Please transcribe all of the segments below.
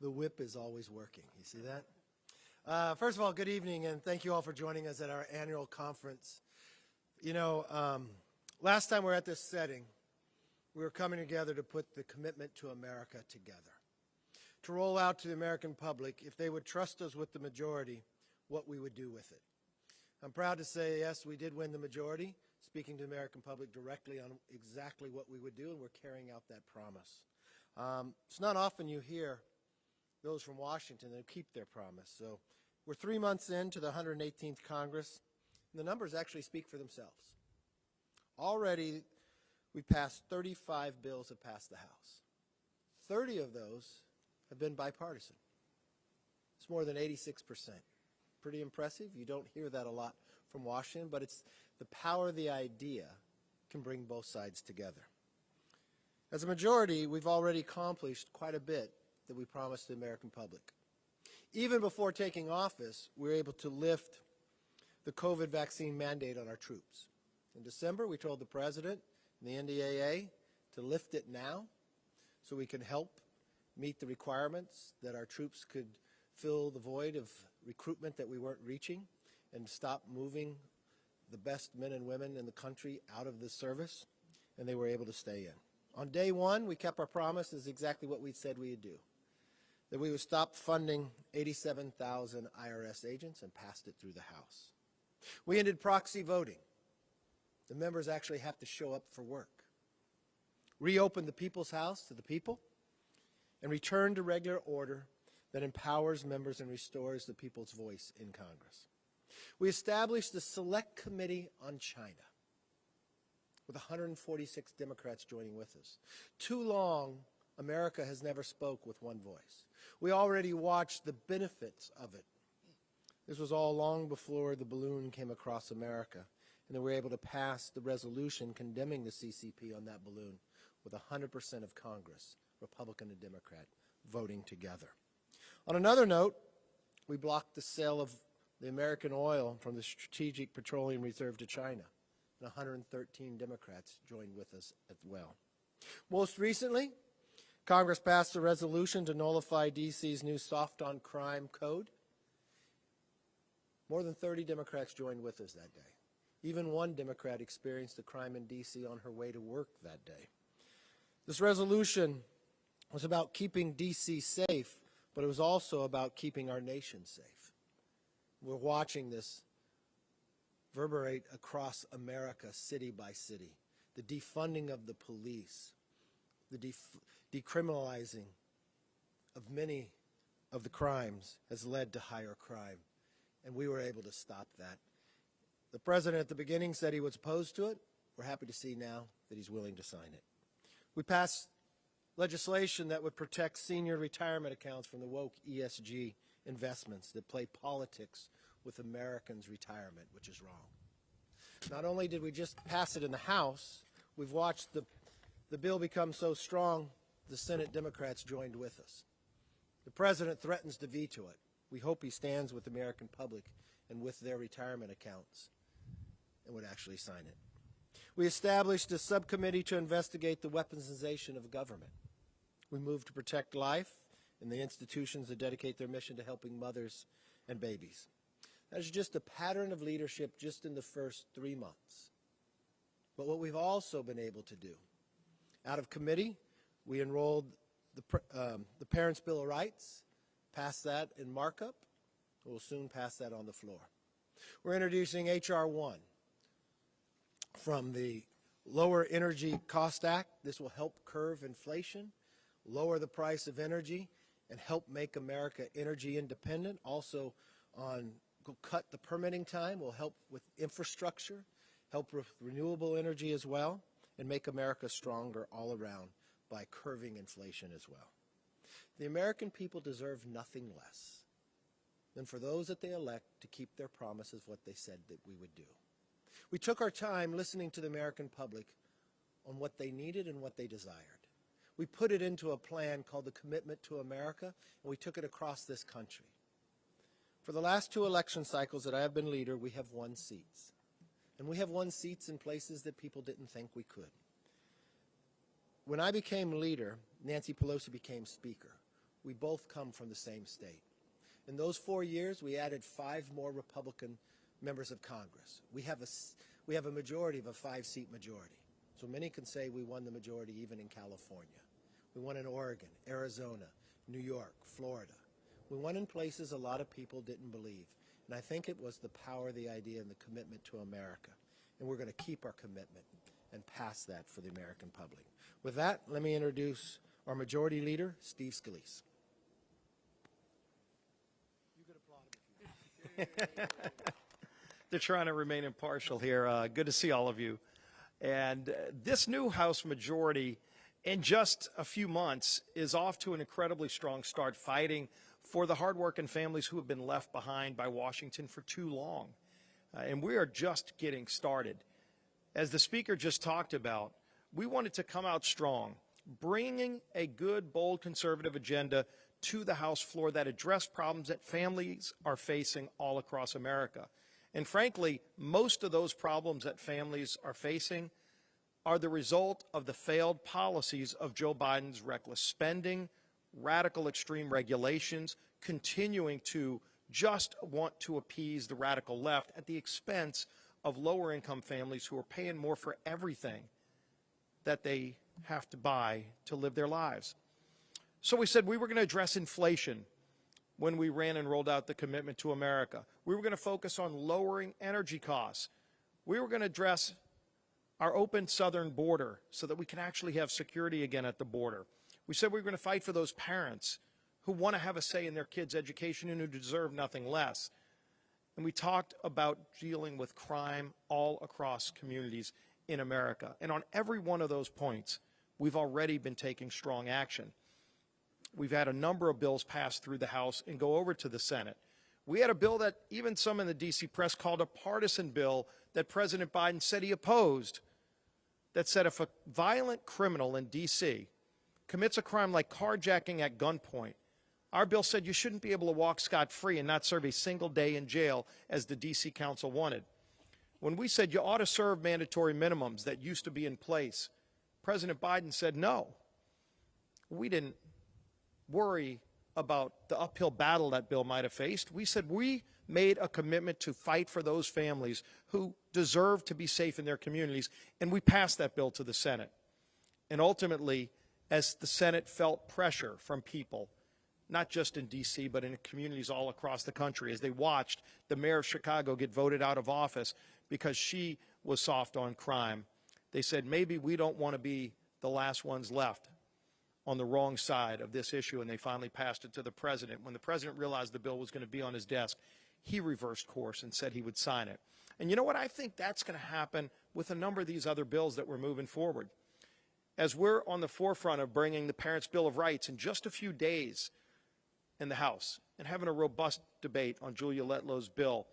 The whip is always working. You see that? Uh, first of all, good evening, and thank you all for joining us at our annual conference. You know, um, last time we were at this setting, we were coming together to put the commitment to America together, to roll out to the American public, if they would trust us with the majority, what we would do with it. I'm proud to say, yes, we did win the majority, speaking to the American public directly on exactly what we would do, and we're carrying out that promise. Um, it's not often you hear those from Washington that keep their promise. So we're three months into the 118th Congress, and the numbers actually speak for themselves. Already, we passed 35 bills have passed the House. 30 of those have been bipartisan. It's more than 86 percent. Pretty impressive. You don't hear that a lot from Washington, but it's the power of the idea can bring both sides together. As a majority, we've already accomplished quite a bit that we promised the American public. Even before taking office, we were able to lift the COVID vaccine mandate on our troops. In December, we told the President and the NDAA to lift it now so we can help meet the requirements that our troops could fill the void of recruitment that we weren't reaching and stop moving the best men and women in the country out of the service, and they were able to stay in. On day one, we kept our promise is exactly what we said we would do that we would stop funding 87,000 IRS agents and passed it through the House. We ended proxy voting. The members actually have to show up for work. Reopened the People's House to the people and returned to regular order that empowers members and restores the people's voice in Congress. We established the Select Committee on China with 146 Democrats joining with us. Too long America has never spoke with one voice. We already watched the benefits of it. This was all long before the balloon came across America, and they were able to pass the resolution condemning the CCP on that balloon with 100% of Congress, Republican and Democrat, voting together. On another note, we blocked the sale of the American oil from the Strategic Petroleum Reserve to China, and 113 Democrats joined with us as well. Most recently, Congress passed a resolution to nullify D.C.'s new soft on crime code. More than 30 Democrats joined with us that day. Even one Democrat experienced a crime in D.C. on her way to work that day. This resolution was about keeping D.C. safe, but it was also about keeping our nation safe. We're watching this reverberate across America, city by city. The defunding of the police, the decriminalizing of many of the crimes has led to higher crime, and we were able to stop that. The President at the beginning said he was opposed to it. We're happy to see now that he's willing to sign it. We passed legislation that would protect senior retirement accounts from the woke ESG investments that play politics with Americans' retirement, which is wrong. Not only did we just pass it in the House, we've watched the the bill become so strong, the Senate Democrats joined with us. The President threatens to veto it. We hope he stands with the American public and with their retirement accounts and would actually sign it. We established a subcommittee to investigate the weaponization of government. We moved to protect life and the institutions that dedicate their mission to helping mothers and babies. That's just a pattern of leadership just in the first three months. But what we've also been able to do out of committee, we enrolled the, um, the Parents' Bill of Rights, passed that in markup. We'll soon pass that on the floor. We're introducing H.R. 1 from the Lower Energy Cost Act. This will help curve inflation, lower the price of energy, and help make America energy independent. Also on cut the permitting time, will help with infrastructure, help with renewable energy as well and make America stronger all around by curving inflation as well. The American people deserve nothing less than for those that they elect to keep their promises what they said that we would do. We took our time listening to the American public on what they needed and what they desired. We put it into a plan called the Commitment to America, and we took it across this country. For the last two election cycles that I have been leader, we have won seats. And we have won seats in places that people didn't think we could. When I became leader, Nancy Pelosi became speaker. We both come from the same state. In those four years, we added five more Republican members of Congress. We have a, we have a majority of a five-seat majority. So many can say we won the majority even in California. We won in Oregon, Arizona, New York, Florida. We won in places a lot of people didn't believe. And I think it was the power of the idea and the commitment to America. And we're going to keep our commitment and pass that for the American public. With that, let me introduce our majority leader, Steve Scalise. They're trying to remain impartial here. Uh, good to see all of you. And uh, this new House majority, in just a few months, is off to an incredibly strong start fighting for the hardworking families who have been left behind by Washington for too long. Uh, and we are just getting started. As the speaker just talked about, we wanted to come out strong, bringing a good, bold conservative agenda to the House floor that addressed problems that families are facing all across America. And frankly, most of those problems that families are facing are the result of the failed policies of Joe Biden's reckless spending, radical extreme regulations, continuing to just want to appease the radical left at the expense of lower income families who are paying more for everything that they have to buy to live their lives. So we said we were going to address inflation when we ran and rolled out the commitment to America. We were going to focus on lowering energy costs. We were going to address our open southern border so that we can actually have security again at the border. We said we were going to fight for those parents who want to have a say in their kids' education and who deserve nothing less. And we talked about dealing with crime all across communities in America. And on every one of those points, we've already been taking strong action. We've had a number of bills pass through the House and go over to the Senate. We had a bill that even some in the D.C. press called a partisan bill that President Biden said he opposed that said if a violent criminal in D.C. commits a crime like carjacking at gunpoint, our bill said you shouldn't be able to walk scot free and not serve a single day in jail as the D.C. Council wanted. When we said you ought to serve mandatory minimums that used to be in place, President Biden said no. We didn't worry about the uphill battle that bill might have faced. We said we made a commitment to fight for those families who deserve to be safe in their communities, and we passed that bill to the Senate. And ultimately, as the Senate felt pressure from people, not just in D.C., but in communities all across the country, as they watched the mayor of Chicago get voted out of office because she was soft on crime, they said, maybe we don't want to be the last ones left on the wrong side of this issue, and they finally passed it to the president. When the president realized the bill was going to be on his desk, he reversed course and said he would sign it. And you know what? I think that's going to happen with a number of these other bills that we're moving forward. As we're on the forefront of bringing the Parents' Bill of Rights in just a few days in the House and having a robust debate on Julia Letlow's bill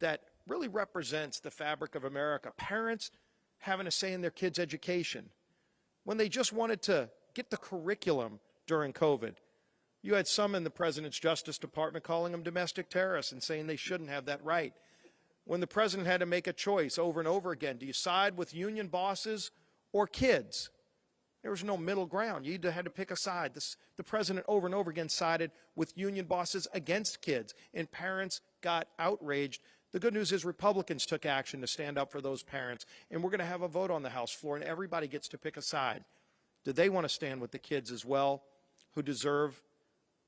that really represents the fabric of America. Parents having a say in their kids' education. When they just wanted to get the curriculum during COVID, you had some in the President's Justice Department calling them domestic terrorists and saying they shouldn't have that right. When the President had to make a choice over and over again, do you side with union bosses or kids? There was no middle ground. You had to pick a side. This, the president over and over again sided with union bosses against kids, and parents got outraged. The good news is Republicans took action to stand up for those parents, and we're going to have a vote on the House floor, and everybody gets to pick a side. Do they want to stand with the kids as well, who deserve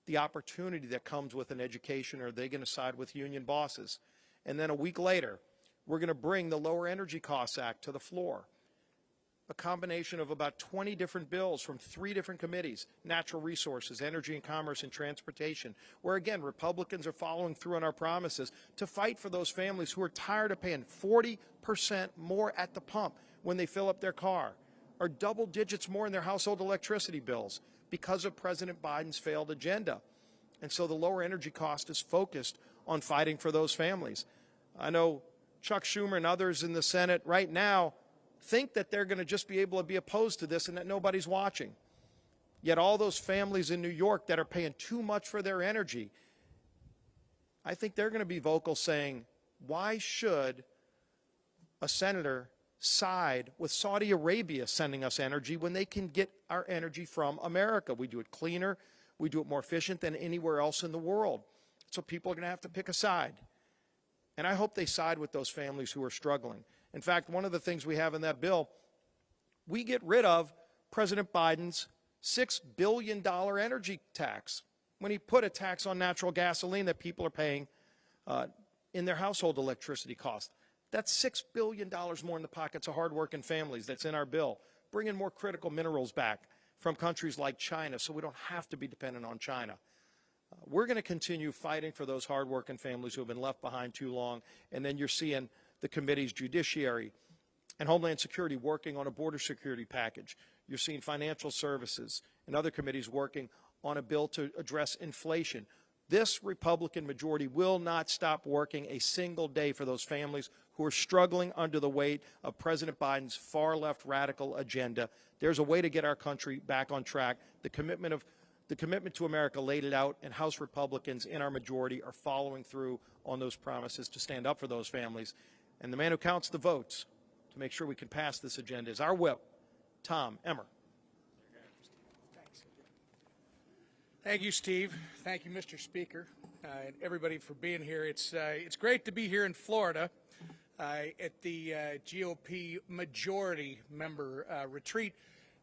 the opportunity that comes with an education, or are they going to side with union bosses? And then a week later, we're going to bring the Lower Energy Costs Act to the floor a combination of about 20 different bills from three different committees natural resources, energy and commerce, and transportation where, again, Republicans are following through on our promises to fight for those families who are tired of paying 40% more at the pump when they fill up their car or double digits more in their household electricity bills because of President Biden's failed agenda. And so the lower energy cost is focused on fighting for those families. I know Chuck Schumer and others in the Senate right now think that they're going to just be able to be opposed to this and that nobody's watching. Yet all those families in New York that are paying too much for their energy, I think they're going to be vocal saying, why should a senator side with Saudi Arabia sending us energy when they can get our energy from America? We do it cleaner, We do it more efficient than anywhere else in the world. So people are going to have to pick a side. And I hope they side with those families who are struggling. In fact, one of the things we have in that bill, we get rid of President Biden's $6 billion energy tax when he put a tax on natural gasoline that people are paying uh, in their household electricity cost. That's $6 billion more in the pockets of hardworking families that's in our bill, bringing more critical minerals back from countries like China so we don't have to be dependent on China. Uh, we're going to continue fighting for those hardworking families who have been left behind too long. And then you're seeing the committee's judiciary and Homeland Security working on a border security package. You're seeing financial services and other committees working on a bill to address inflation. This Republican majority will not stop working a single day for those families who are struggling under the weight of President Biden's far left radical agenda. There's a way to get our country back on track. The commitment of the commitment to America laid it out, and House Republicans in our majority are following through on those promises to stand up for those families. And the man who counts the votes to make sure we can pass this agenda is our whip, Tom Emmer. Thank you, Steve. Thank you, Mr. Speaker, uh, and everybody for being here. It's uh, it's great to be here in Florida uh, at the uh, GOP majority member uh, retreat.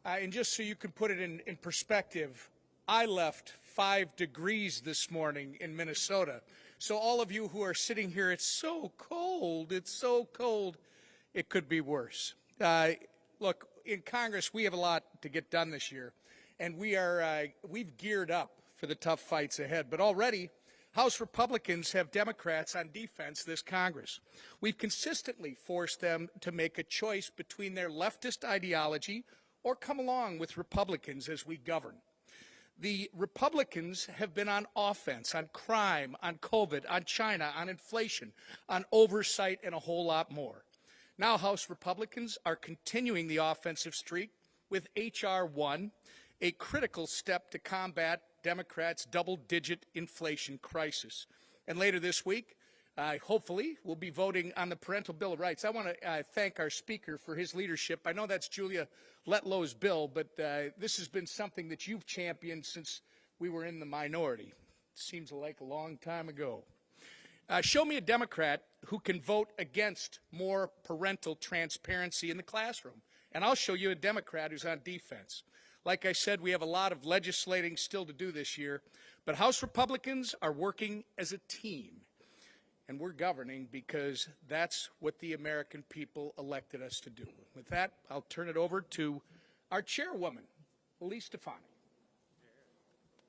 Uh, and just so you can put it in, in perspective, I left five degrees this morning in Minnesota. So all of you who are sitting here, it's so cold. It's so cold. It could be worse. look, in Congress, we have a lot to get done this year and we are uh, we've geared up for the tough fights ahead. But already, House Republicans have Democrats on defense this Congress. We've consistently forced them to make a choice between their leftist ideology or come along with Republicans as we govern. The Republicans have been on offense on crime, on COVID, on China, on inflation, on oversight, and a whole lot more. Now, House Republicans are continuing the offensive streak with H.R. 1, a critical step to combat Democrats' double-digit inflation crisis. And later this week, uh, hopefully, we'll be voting on the Parental Bill of Rights. I want to uh, thank our Speaker for his leadership. I know that's Julia Letlow's bill, but uh, this has been something that you've championed since we were in the minority. It Seems like a long time ago. Uh, show me a Democrat who can vote against more parental transparency in the classroom, and I'll show you a Democrat who's on defense. Like I said, we have a lot of legislating still to do this year, but House Republicans are working as a team, and we're governing because that's what the American people elected us to do. With that, I'll turn it over to our chairwoman, Elise Stefanik.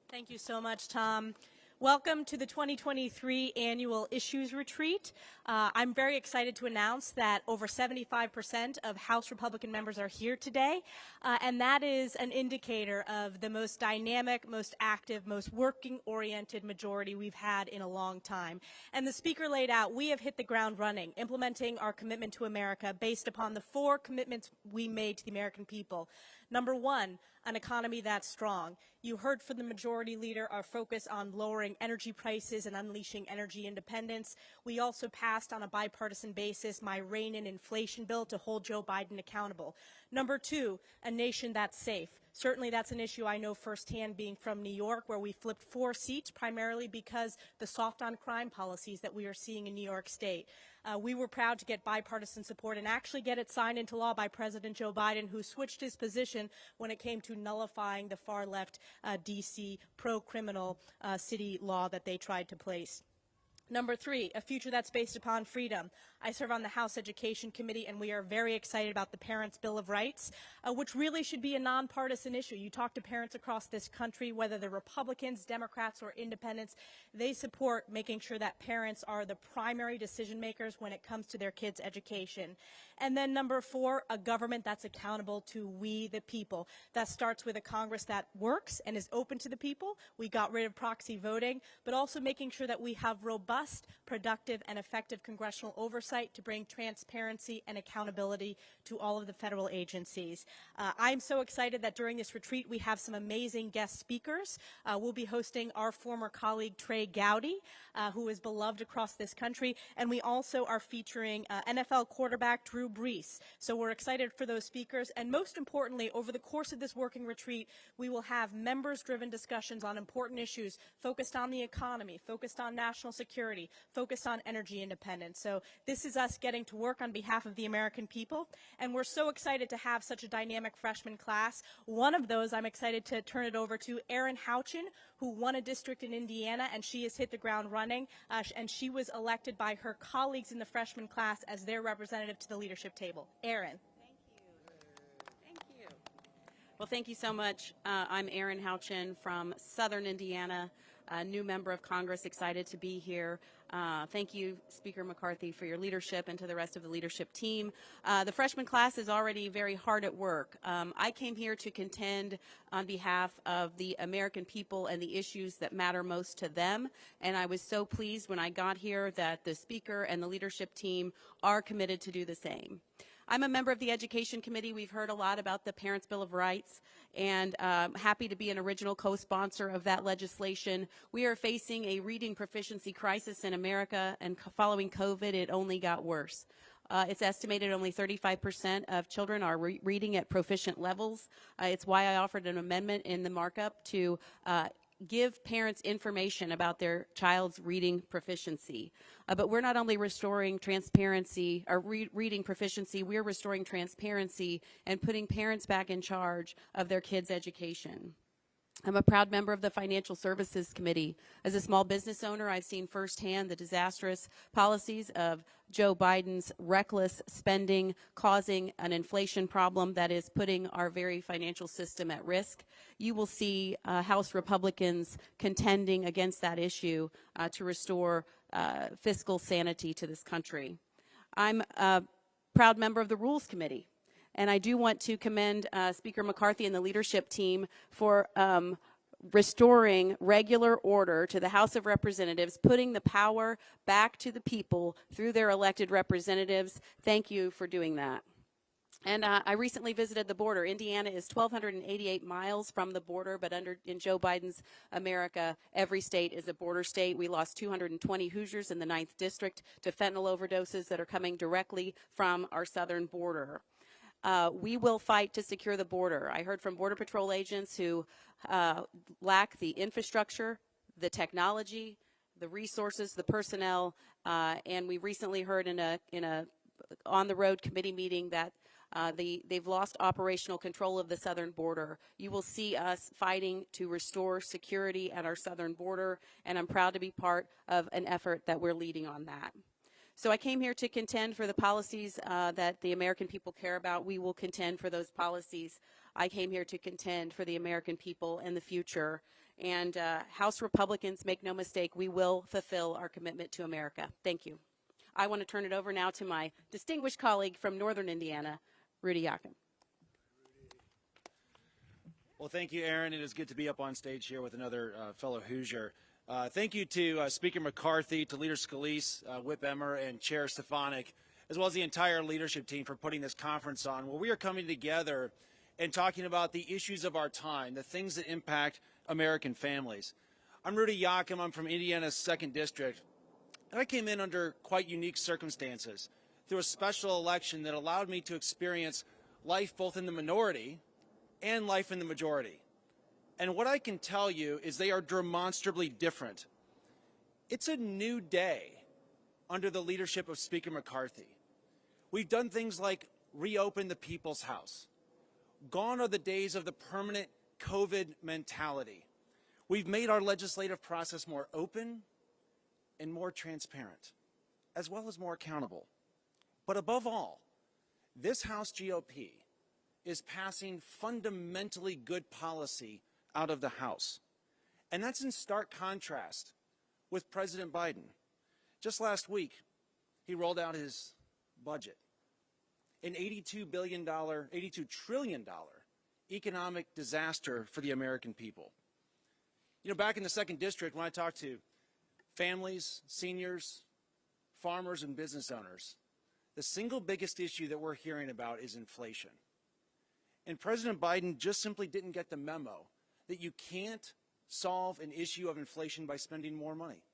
Thank you so much, Tom. Welcome to the 2023 Annual Issues Retreat. Uh, I'm very excited to announce that over 75% of House Republican members are here today, uh, and that is an indicator of the most dynamic, most active, most working-oriented majority we've had in a long time. And the Speaker laid out, we have hit the ground running, implementing our commitment to America based upon the four commitments we made to the American people. Number one, an economy that's strong. You heard from the majority leader our focus on lowering energy prices and unleashing energy independence. We also passed on a bipartisan basis my rein in inflation bill to hold Joe Biden accountable. Number two, a nation that's safe. Certainly that's an issue I know firsthand being from New York where we flipped four seats primarily because the soft on crime policies that we are seeing in New York State. Uh, we were proud to get bipartisan support and actually get it signed into law by President Joe Biden who switched his position when it came to nullifying the far left uh, DC pro-criminal uh, city law that they tried to place. Number three, a future that's based upon freedom. I serve on the House Education Committee, and we are very excited about the Parents' Bill of Rights, uh, which really should be a nonpartisan issue. You talk to parents across this country, whether they're Republicans, Democrats, or independents, they support making sure that parents are the primary decision makers when it comes to their kids' education. And then number four, a government that's accountable to we the people. That starts with a Congress that works and is open to the people. We got rid of proxy voting, but also making sure that we have robust, productive, and effective congressional oversight to bring transparency and accountability to all of the federal agencies. Uh, I'm so excited that during this retreat we have some amazing guest speakers. Uh, we'll be hosting our former colleague Trey Gowdy, uh, who is beloved across this country, and we also are featuring uh, NFL quarterback Drew Brees. So we're excited for those speakers. And most importantly, over the course of this working retreat, we will have members-driven discussions on important issues focused on the economy, focused on national security, focused on energy independence. So this is us getting to work on behalf of the American people. And we're so excited to have such a dynamic freshman class. One of those, I'm excited to turn it over to Erin Houchin, who won a district in Indiana, and she has hit the ground running. Uh, and she was elected by her colleagues in the freshman class as their representative to the leadership table. Erin. Thank you. Thank you. Well, thank you so much. Uh, I'm Erin Houchin from Southern Indiana, a new member of Congress, excited to be here. Uh, thank you, Speaker McCarthy, for your leadership and to the rest of the leadership team. Uh, the freshman class is already very hard at work. Um, I came here to contend on behalf of the American people and the issues that matter most to them, and I was so pleased when I got here that the Speaker and the leadership team are committed to do the same. I'm a member of the Education Committee. We've heard a lot about the Parents' Bill of Rights, and um, happy to be an original co-sponsor of that legislation. We are facing a reading proficiency crisis in America, and following COVID, it only got worse. Uh, it's estimated only 35% of children are re- reading at proficient levels. Uh, it's why I offered an amendment in the markup to uh, give parents information about their child's reading proficiency. Uh, but we're not only restoring transparency or re- reading proficiency, we're restoring transparency and putting parents back in charge of their kids' education. I'm a proud member of the Financial Services Committee. As a small business owner, I've seen firsthand the disastrous policies of Joe Biden's reckless spending causing an inflation problem that is putting our very financial system at risk. You will see uh, House Republicans contending against that issue uh, to restore uh, fiscal sanity to this country. I'm a proud member of the Rules Committee. And I do want to commend uh, Speaker McCarthy and the leadership team for um, restoring regular order to the House of Representatives, putting the power back to the people through their elected representatives. Thank you for doing that. And uh, I recently visited the border. Indiana is 1,288 miles from the border, but under in Joe Biden's America, every state is a border state. We lost 220 Hoosiers in the 9th District to fentanyl overdoses that are coming directly from our southern border. Uh, we will fight to secure the border. I heard from Border Patrol agents who uh, lack the infrastructure, the technology, the resources, the personnel, uh, and we recently heard in a in a on the road committee meeting that uh, the, they've lost operational control of the southern border. You will see us fighting to restore security at our southern border, and I'm proud to be part of an effort that we're leading on that. So I came here to contend for the policies uh, that the American people care about. We will contend for those policies. I came here to contend for the American people in the future. And uh, House Republicans, make no mistake, we will fulfill our commitment to America. Thank you. I want to turn it over now to my distinguished colleague from Northern Indiana, Rudy Yakym. Well, thank you, Erin. It is good to be up on stage here with another uh, fellow Hoosier. Uh, thank you to uh, Speaker McCarthy, to Leader Scalise, uh, Whip Emmer, and Chair Stefanik, as well as the entire leadership team for putting this conference on, where we are coming together and talking about the issues of our time, the things that impact American families. I'm Rudy Yakym. I'm from Indiana's 2nd District. And I came in under quite unique circumstances through a special election that allowed me to experience life both in the minority and life in the majority. And what I can tell you is they are demonstrably different. It's a new day under the leadership of Speaker McCarthy. We've done things like reopen the People's House. Gone are the days of the permanent COVID mentality. We've made our legislative process more open and more transparent, as well as more accountable. But above all, this House GOP is passing fundamentally good policy out of the House. And that's in stark contrast with President Biden. Just last week, he rolled out his budget an $82 billion, $82 trillion economic disaster for the American people. You know, back in the second district, when I talked to families, seniors, farmers, and business owners, the single biggest issue that we're hearing about is inflation. And President Biden just simply didn't get the memo that you can't solve an issue of inflation by spending more money.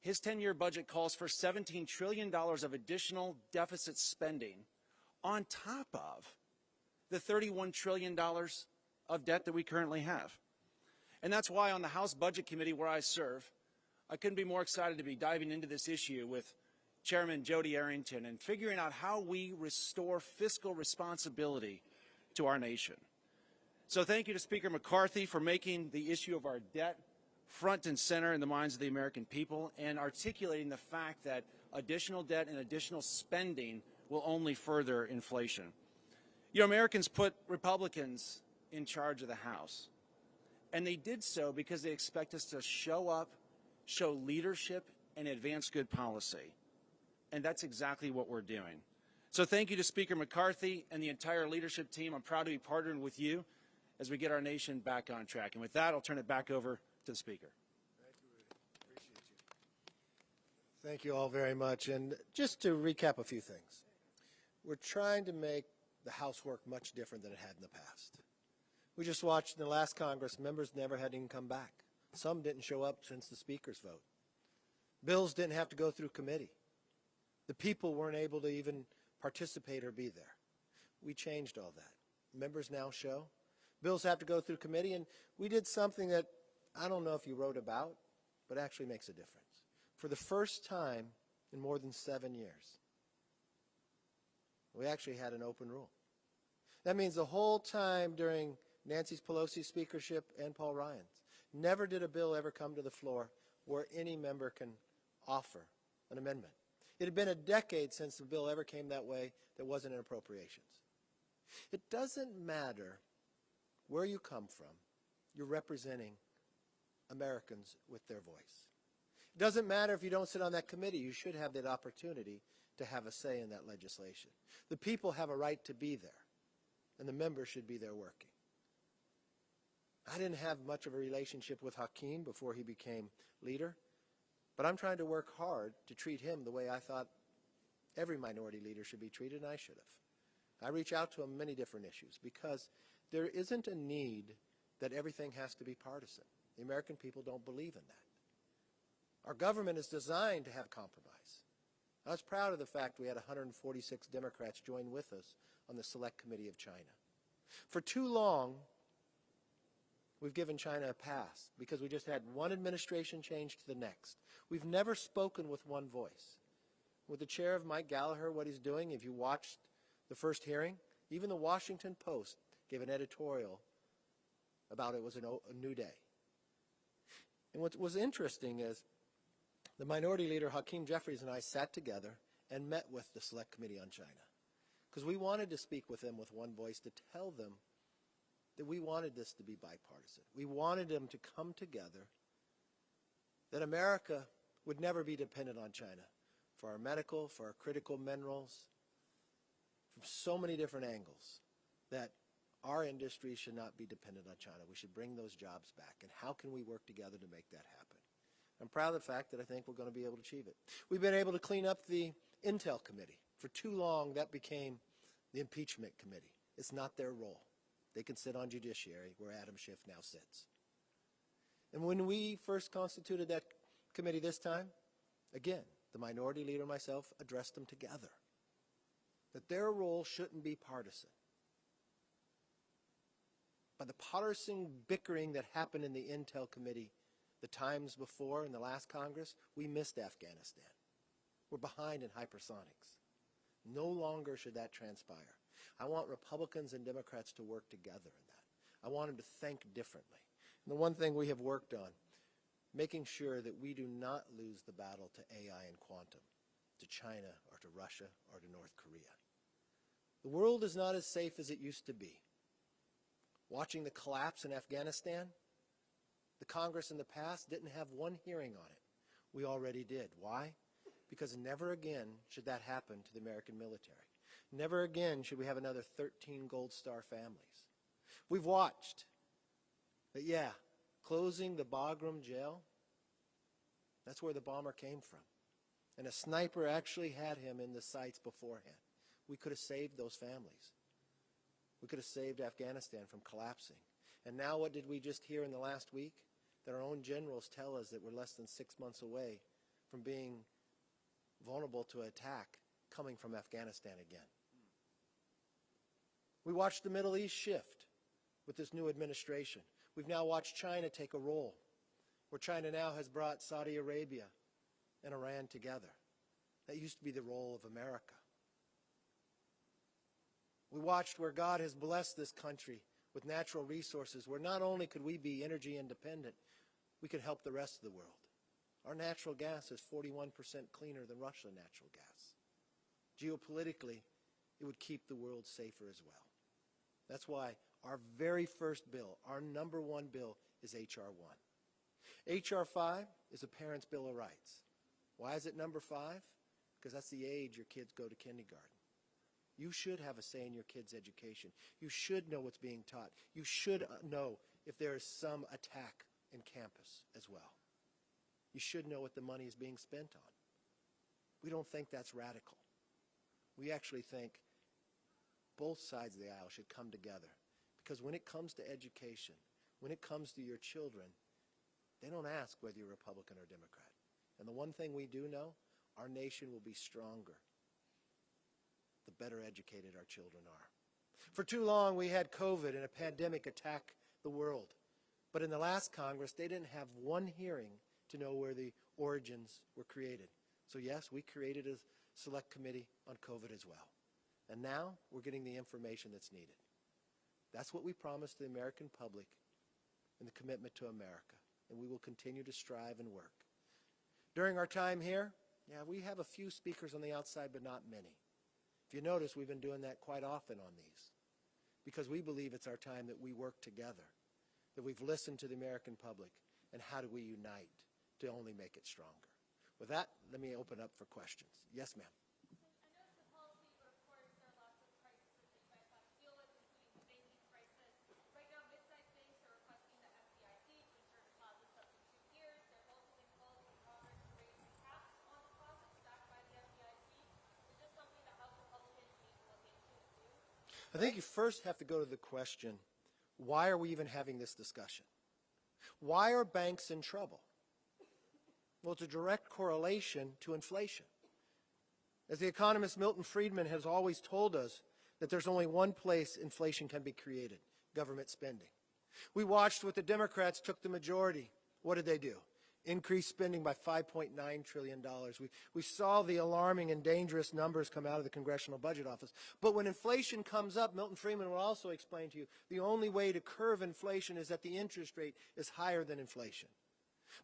His 10 year budget calls for $17 trillion of additional deficit spending on top of the $31 trillion of debt that we currently have. And that's why on the House Budget Committee where I serve, I couldn't be more excited to be diving into this issue with Chairman Jody Arrington and figuring out how we restore fiscal responsibility to our nation. So thank you to Speaker McCarthy for making the issue of our debt front and center in the minds of the American people and articulating the fact that additional debt and additional spending will only further inflation. You know, Americans put Republicans in charge of the House. And they did so because they expect us to show up, show leadership, and advance good policy. And that's exactly what we're doing. So thank you to Speaker McCarthy and the entire leadership team. I'm proud to be partnering with you as we get our nation back on track. And with that, I'll turn it back over to the Speaker. Thank you you. Thank you all very much. And just to recap a few things, we're trying to make the House work much different than it had in the past. We just watched in the last Congress, members never had even come back. Some didn't show up since the Speaker's vote. Bills didn't have to go through committee. The people weren't able to even participate or be there. We changed all that. Members now show. Bills have to go through committee, and we did something that I don't know if you wrote about, but actually makes a difference. For the first time in more than seven years, we actually had an open rule. That means the whole time during Nancy Pelosi's speakership and Paul Ryan's, never did a bill ever come to the floor where any member can offer an amendment. It had been a decade since the bill ever came that way that wasn't in appropriations. It doesn't matter where you come from, you're representing Americans with their voice. It doesn't matter if you don't sit on that committee, you should have that opportunity to have a say in that legislation. The people have a right to be there, and the members should be there working. I didn't have much of a relationship with Hakeem before he became leader, but I'm trying to work hard to treat him the way I thought every minority leader should be treated, and I should have. I reach out to him on many different issues because there isn't a need that everything has to be partisan. The American people don't believe in that. Our government is designed to have compromise. I was proud of the fact we had 146 Democrats join with us on the Select Committee of China. For too long, we've given China a pass because we just had one administration change to the next. We've never spoken with one voice. With the chair of Mike Gallagher, what he's doing, if you watched the first hearing, even the Washington Post gave an editorial about it was a new day. And what was interesting is the minority leader, Hakeem Jeffries, and I sat together and met with the Select Committee on China because we wanted to speak with them with one voice to tell them that we wanted this to be bipartisan. We wanted them to come together, that America would never be dependent on China for our medical, for our critical minerals, from so many different angles, that our industry should not be dependent on China. We should bring those jobs back. And how can we work together to make that happen? I'm proud of the fact that I think we're going to be able to achieve it. We've been able to clean up the Intel Committee. For too long, that became the Impeachment Committee. It's not their role. They can sit on Judiciary, where Adam Schiff now sits. And when we first constituted that committee this time, again, the minority leader and myself addressed them together. That their role shouldn't be partisan. By the partisan bickering that happened in the Intel Committee the times before in the last Congress, we missed Afghanistan. We're behind in hypersonics. No longer should that transpire. I want Republicans and Democrats to work together in that. I want them to think differently. And the one thing we have worked on, making sure that we do not lose the battle to AI and quantum, to China or to Russia or to North Korea. The world is not as safe as it used to be. Watching the collapse in Afghanistan, the Congress in the past didn't have one hearing on it. We already did. Why? Because never again should that happen to the American military. Never again should we have another 13 Gold Star families. We've watched. But yeah, closing the Bagram jail, that's where the bomber came from. And a sniper actually had him in the sights beforehand. We could have saved those families. We could have saved Afghanistan from collapsing. And now what did we just hear in the last week? That our own generals tell us that we're less than six months away from being vulnerable to attack coming from Afghanistan again. We watched the Middle East shift with this new administration. We've now watched China take a role, where China now has brought Saudi Arabia and Iran together. That used to be the role of America. We watched where God has blessed this country with natural resources, where not only could we be energy independent, we could help the rest of the world. Our natural gas is 41% cleaner than Russian natural gas. Geopolitically, it would keep the world safer as well. That's why our very first bill, our number one bill, is H.R. 1. H.R. 5 is a Parent's Bill of Rights. Why is it number 5? Because that's the age your kids go to kindergarten. You should have a say in your kids' education. You should know what's being taught. You should uh, know if there is some attack in campus as well. You should know what the money is being spent on. We don't think that's radical. We actually think both sides of the aisle should come together. Because when it comes to education, when it comes to your children, they don't ask whether you're Republican or Democrat. And the one thing we do know, our nation will be stronger the better educated our children are. For too long, we had COVID and a pandemic attack the world. But in the last Congress, they didn't have one hearing to know where the origins were created. So yes, we created a select committee on COVID as well. And now we're getting the information that's needed. That's what we promised the American public in the commitment to America. And we will continue to strive and work. During our time here, yeah, we have a few speakers on the outside, but not many. If you notice, we've been doing that quite often on these because we believe it's our time that we work together, that we've listened to the American public, and how do we unite to only make it stronger. With that, let me open up for questions. Yes, ma'am. I know it's a policy, but of course, there are lots of crises that you guys have to deal with, including the banking crisis. Right now, mid-sized banks are requesting the FDIC to insure deposits up to two years. They're also been calling for Congress to raise the caps on deposits backed by the FDIC. Is this something that House Republicans need to look into and do? I think you first have to go to the question, why are we even having this discussion? Why are banks in trouble? Well, it's a direct correlation to inflation. As the economist Milton Friedman has always told us, that there's only one place inflation can be created, government spending. We watched what the Democrats took the majority. What did they do? Increase spending by $5.9 trillion. We, we saw the alarming and dangerous numbers come out of the Congressional Budget Office. But when inflation comes up, Milton Friedman will also explain to you, the only way to curve inflation is that the interest rate is higher than inflation.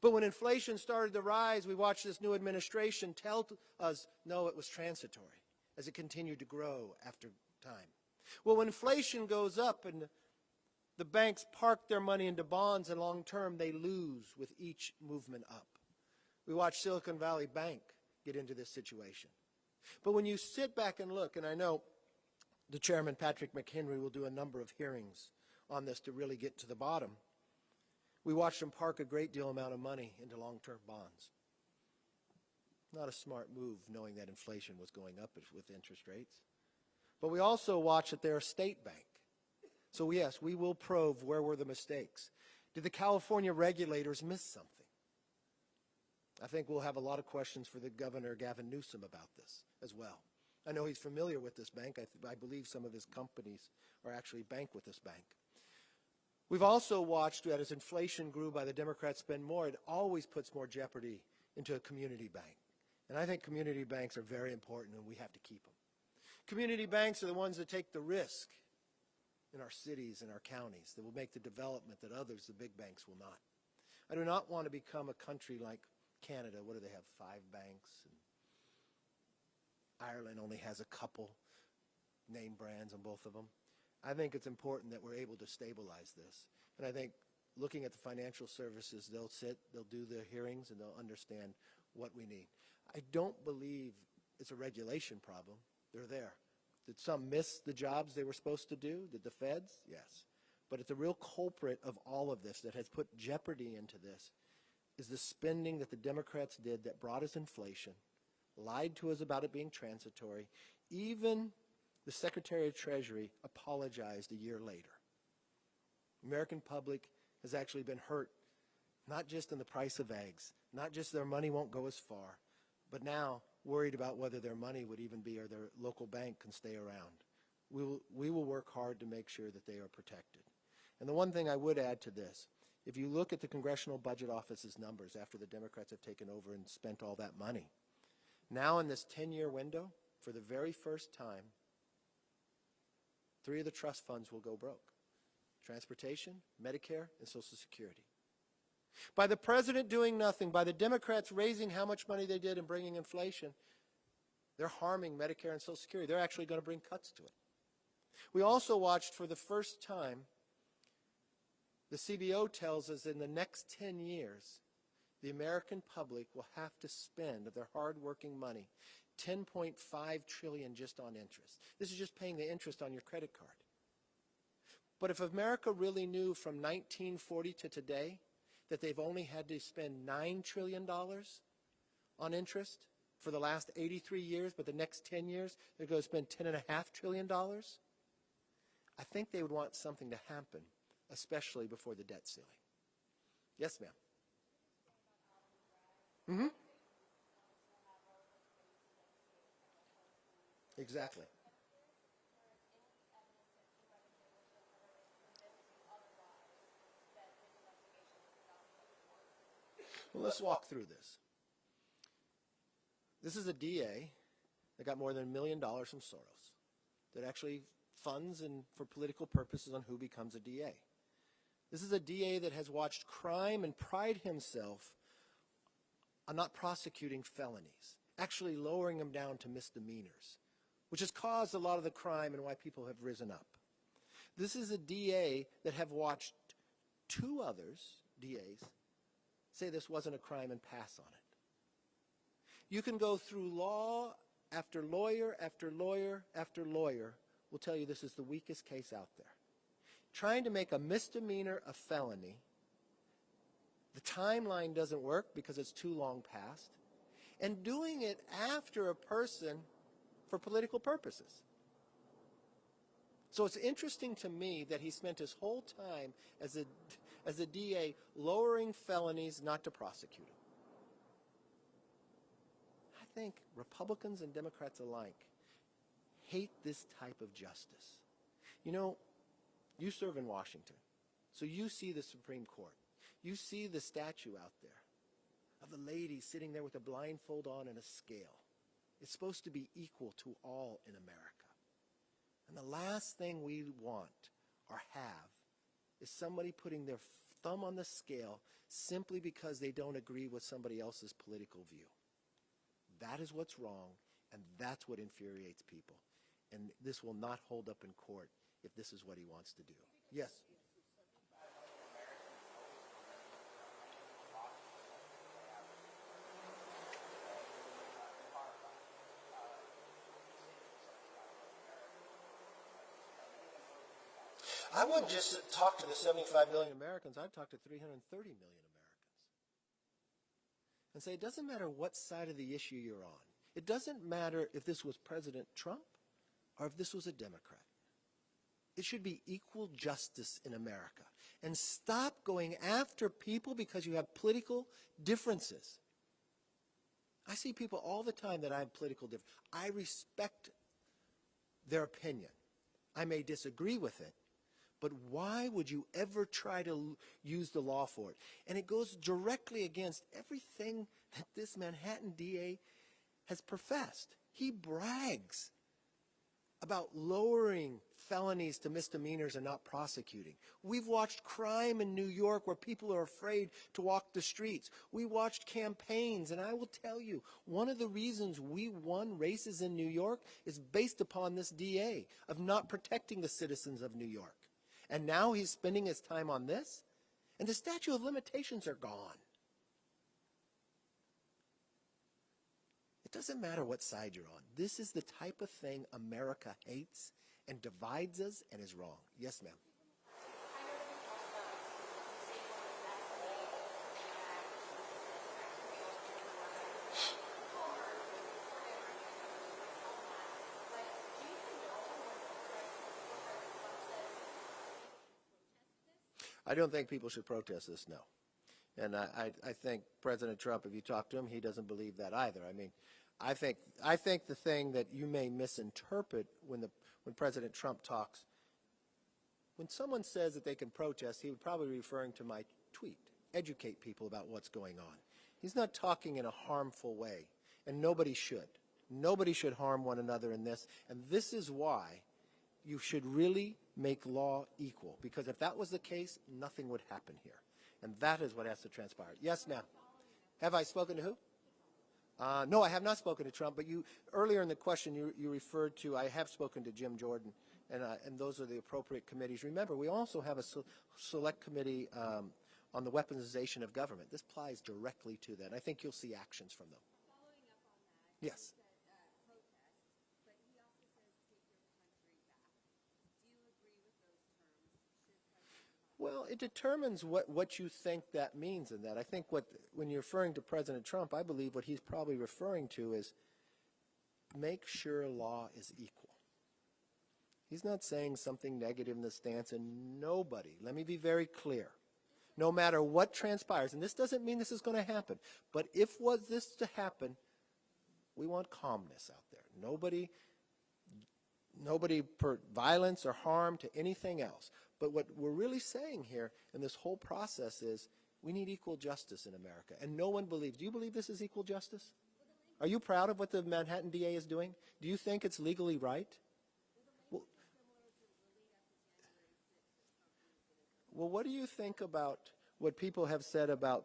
But when inflation started to rise, we watched this new administration tell us, no, it was transitory as it continued to grow after time. Well, when inflation goes up and the banks park their money into bonds and long term, they lose with each movement up. We watched Silicon Valley Bank get into this situation. But when you sit back and look, and I know the chairman, Patrick McHenry, will do a number of hearings on this to really get to the bottom. We watched them park a great deal amount of money into long-term bonds. Not a smart move knowing that inflation was going up with interest rates. But we also watched that they're a state bank. So yes, we will probe where were the mistakes. Did the California regulators miss something? I think we'll have a lot of questions for the governor, Gavin Newsom, about this as well. I know he's familiar with this bank. I, I believe some of his companies are actually banked with this bank. We've also watched that as inflation grew by the Democrats spend more, it always puts more jeopardy into a community bank. And I think community banks are very important and we have to keep them. Community banks are the ones that take the risk in our cities and our counties that will make the development that others, the big banks, will not. I do not want to become a country like Canada. What do they have? Five banks. And Ireland only has a couple name brands on both of them. I think it's important that we're able to stabilize this. And I think looking at the financial services, they'll sit, they'll do the hearings, and they'll understand what we need. I don't believe it's a regulation problem. They're there. Did some miss the jobs they were supposed to do? Did the feds? Yes. But it's the real culprit of all of this that has put jeopardy into this is the spending that the Democrats did that brought us inflation, lied to us about it being transitory. Even the Secretary of Treasury apologized a year later. American public has actually been hurt, not just in the price of eggs, not just their money won't go as far, but now worried about whether their money would even be or their local bank can stay around. we will, we will work hard to make sure that they are protected. And the one thing I would add to this, if you look at the Congressional Budget Office's numbers after the Democrats have taken over and spent all that money, now in this 10-year window, for the very first time, three of the trust funds will go broke. Transportation, Medicare, and Social Security. By the president doing nothing, by the Democrats raising how much money they did and bringing inflation, they're harming Medicare and Social Security. They're actually going to bring cuts to it. We also watched for the first time, the CBO tells us in the next 10 years, the American public will have to spend of their hardworking money 10.5 trillion just on interest. This is just paying the interest on your credit card. But if America really knew from 1940 to today that they've only had to spend $9 trillion on interest for the last 83 years, but the next 10 years they're going to spend $10.5 trillion, I think they would want something to happen, especially before the debt ceiling. Yes, ma'am. Mm-hmm. Exactly. Well, let's walk through this. This is a DA that got more than a million dollars from Soros that actually funds and for political purposes on who becomes a DA. This is a DA that has watched crime and pride himself on not prosecuting felonies, actually lowering them down to misdemeanors, which has caused a lot of the crime and why people have risen up. This is a DA that have watched two others, DAs, say this wasn't a crime and pass on it. You can go through law after lawyer after lawyer after lawyer will tell you this is the weakest case out there. Trying to make a misdemeanor a felony, the timeline doesn't work because it's too long past, and doing it after a person for political purposes. So it's interesting to me that he spent his whole time as a, as a DA lowering felonies not to prosecute them. I think Republicans and Democrats alike hate this type of justice. You know, you serve in Washington, so you see the Supreme Court. You see the statue out there of the lady sitting there with a blindfold on and a scale. It's supposed to be equal to all in America. And the last thing we want or have is somebody putting their thumb on the scale simply because they don't agree with somebody else's political view. That is what's wrong, and that's what infuriates people. And this will not hold up in court if this is what he wants to do. Yes. I wouldn't just talk to the 75 million Americans. I'd talk to 330 million Americans and say it doesn't matter what side of the issue you're on. It doesn't matter if this was President Trump or if this was a Democrat. It should be equal justice in America. And stop going after people because you have political differences. I see people all the time that I have political differences. I respect their opinion. I may disagree with it, but why would you ever try to use the law for it? And it goes directly against everything that this Manhattan DA has professed. He brags about lowering felonies to misdemeanors and not prosecuting. We've watched crime in New York where people are afraid to walk the streets. We watched campaigns, and I will tell you, one of the reasons we won races in New York is based upon this DA of not protecting the citizens of New York. And now he's spending his time on this, and the statute of limitations are gone. It doesn't matter what side you're on. This is the type of thing America hates and divides us and is wrong. Yes, ma'am. I don't think people should protest this, no. And I, I, think President Trump, if you talk to him, he doesn't believe that either. I mean, I think, I think the thing that you may misinterpret when, the, when President Trump talks, when someone says that they can protest, he would probably be referring to my tweet, educate people about what's going on. He's not talking in a harmful way, and nobody should. Nobody should harm one another in this, and this is why you should really make law equal, because if that was the case, nothing would happen here. And that is what has to transpire. Yes, ma'am. Have I spoken to who? Uh, no, I have not spoken to Trump, but you, earlier in the question, you, you referred to, I have spoken to Jim Jordan, and, uh, and those are the appropriate committees. Remember, we also have a se- select committee um, on the weaponization of government. This applies directly to that. I think you'll see actions from them. Following up on that. Yes. He said, uh, protest, but he also says take your country back. Do you agree with those terms? Should President Well, it determines what, what you think that means in that. I think what, when you're referring to President Trump, I believe what he's probably referring to is make sure law is equal. He's not saying something negative in the stance, and nobody, let me be very clear, no matter what transpires, and this doesn't mean this is going to happen, but if was this to happen, we want calmness out there. Nobody nobody per violence or harm to anything else. But what we're really saying here in this whole process is we need equal justice in America. And no one believes. Do you believe this is equal justice? Are you proud of what the Manhattan DA is doing? Do you think it's legally right? Well, what do you think about what people have said about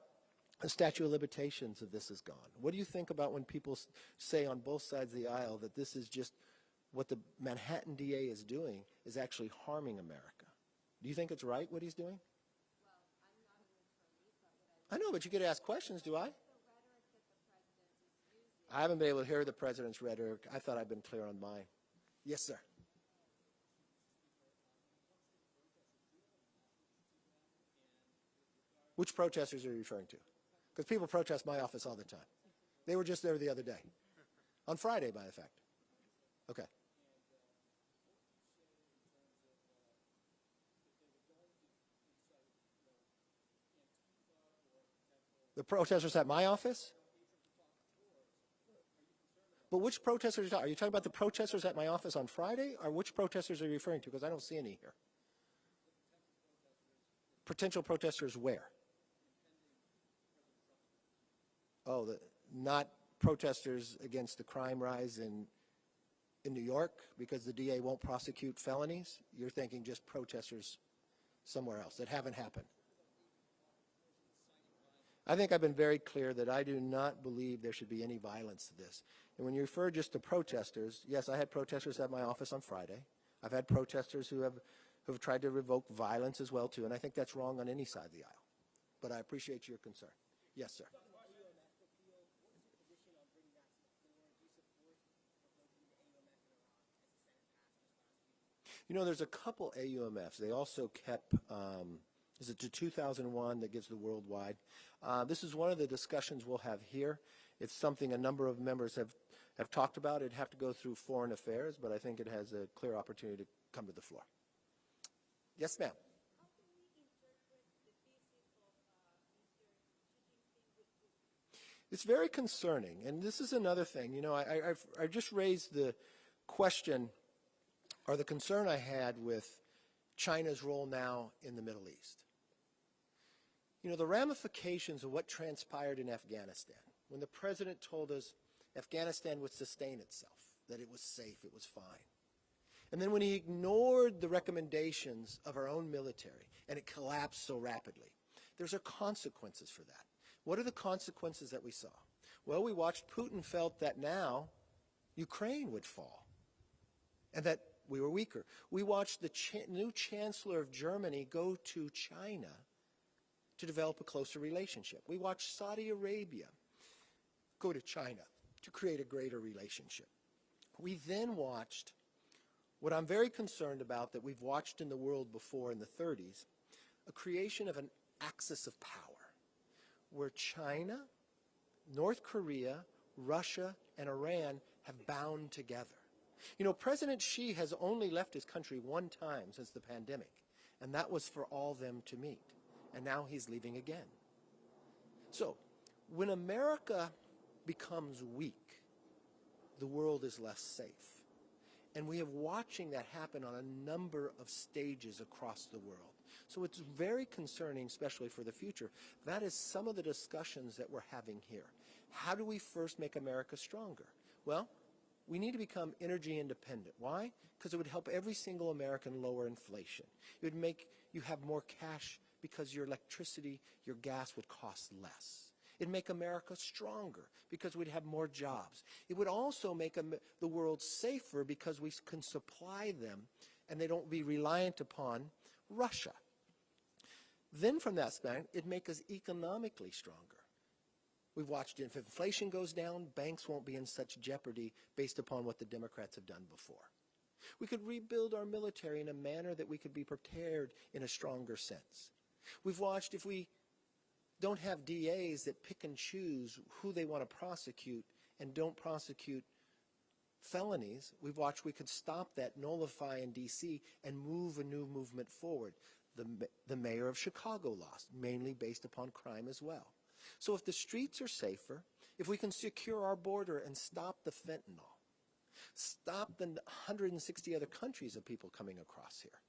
the statute of limitations of this is gone? What do you think about when people say on both sides of the aisle that this is just what the Manhattan DA is doing is actually harming America? Do you think it's right what he's doing? I know, but you get to ask questions, do I? I haven't been able to hear the president's rhetoric. I thought I'd been clear on mine. Yes, sir. Which protesters are you referring to? Because people protest my office all the time. They were just there the other day. On Friday, by the fact. Okay. The protesters at my office? But which protesters are you talking? Are you talking about the protesters at my office on Friday, or which protesters are you referring to? Because I don't see any here. Potential protesters where? Oh, the, not protesters against the crime rise in in New York because the DA won't prosecute felonies. You're thinking just protesters somewhere else that haven't happened. I think I've been very clear that I do not believe there should be any violence to this. And when you refer just to protesters, yes, I had protesters at my office on Friday. I've had protesters who have, who have tried to revoke violence as well, too, and I think that's wrong on any side of the aisle. But I appreciate your concern. Yes, sir. You know, there's a couple AUMFs. They also kept, um, is it to 2001 that gives the worldwide? Uh, this is one of the discussions we'll have here. It's something a number of members have, have talked about. It'd have to go through foreign affairs, but I think it has a clear opportunity to come to the floor. Yes, ma'am. It's very concerning, and this is another thing. You know, I, I've, I just raised the question or the concern I had with China's role now in the Middle East. You know, the ramifications of what transpired in Afghanistan, when the president told us Afghanistan would sustain itself, that it was safe, it was fine. And then when he ignored the recommendations of our own military and it collapsed so rapidly, there's are consequences for that. What are the consequences that we saw? Well, we watched Putin felt that now Ukraine would fall and that we were weaker. We watched the cha- new chancellor of Germany go to China to develop a closer relationship. We watched Saudi Arabia go to China to create a greater relationship. We then watched what I'm very concerned about that we've watched in the world before in the 30s, a creation of an axis of power where China, North Korea, Russia, and Iran have bound together. You know, President Xi has only left his country one time since the pandemic, and that was for all them to meet. And now he's leaving again. So, when America becomes weak, the world is less safe. And we have watching that happen on a number of stages across the world. So it's very concerning, especially for the future. That is some of the discussions that we're having here. How do we first make America stronger? Well, we need to become energy independent. Why? Because it would help every single American lower inflation. It would make you have more cash because your electricity, your gas would cost less. It'd make America stronger because we'd have more jobs. It would also make the world safer because we can supply them and they don't be reliant upon Russia. Then from that standpoint, it'd make us economically stronger. We've watched if inflation goes down, banks won't be in such jeopardy based upon what the Democrats have done before. We could rebuild our military in a manner that we could be prepared in a stronger sense. We've watched if we don't have DAs that pick and choose who they want to prosecute and don't prosecute felonies, we've watched we could stop that, nullify in D.C., and move a new movement forward. The, the mayor of Chicago lost, mainly based upon crime as well. So if the streets are safer, if we can secure our border and stop the fentanyl, stop the 160 other countries of people coming across here,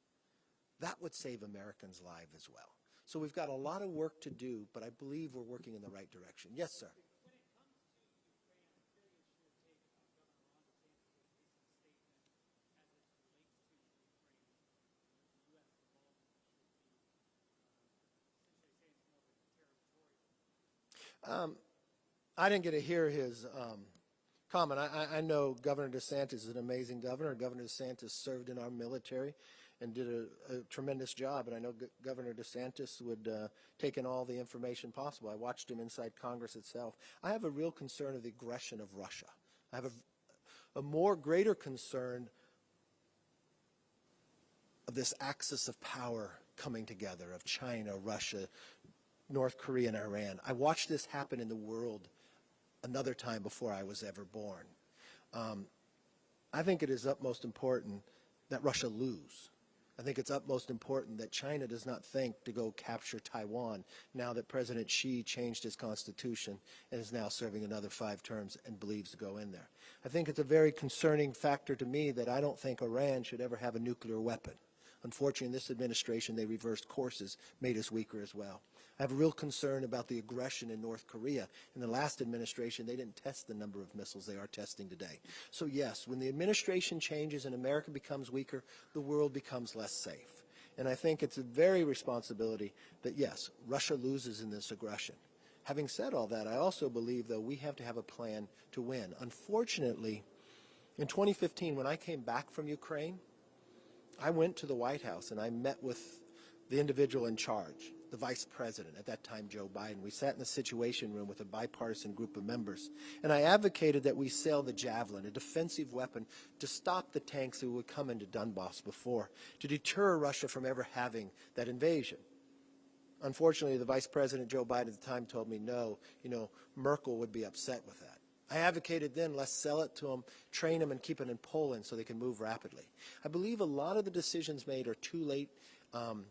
that would save Americans' lives as well. So we've got a lot of work to do, but I believe we're working in the right direction. Yes, sir. I didn't get to hear his um, comment. I, I- I know Governor DeSantis is an amazing governor. Governor DeSantis served in our military and did a, a tremendous job. And I know G- Governor DeSantis would uh, take in all the information possible. I watched him inside Congress itself. I have a real concern of the aggression of Russia. I have a, a more greater concern of this axis of power coming together of China, Russia, North Korea, and Iran. I watched this happen in the world another time before I was ever born. Um, I think it is utmost important that Russia lose. I think it's utmost important that China does not think to go capture Taiwan now that President Xi changed his constitution and is now serving another five terms and believes to go in there. I think it's a very concerning factor to me that I don't think Iran should ever have a nuclear weapon. Unfortunately, in this administration, they reversed courses, made us weaker as well. I have a real concern about the aggression in North Korea. In the last administration, they didn't test the number of missiles they are testing today. So yes, when the administration changes and America becomes weaker, the world becomes less safe. And I think it's a very responsibility that yes, Russia loses in this aggression. Having said all that, I also believe, though, we have to have a plan to win. Unfortunately, in 2015, when I came back from Ukraine, I went to the White House and I met with the individual in charge, the vice president, at that time Joe Biden. We sat in the Situation Room with a bipartisan group of members, and I advocated that we sell the Javelin, a defensive weapon, to stop the tanks that would come into Donbass before, to deter Russia from ever having that invasion. Unfortunately, the Vice President Joe Biden at the time told me no, you know, Merkel would be upset with that. I advocated then, let's sell it to them, train them, and keep it in Poland so they can move rapidly. I believe a lot of the decisions made are too late um,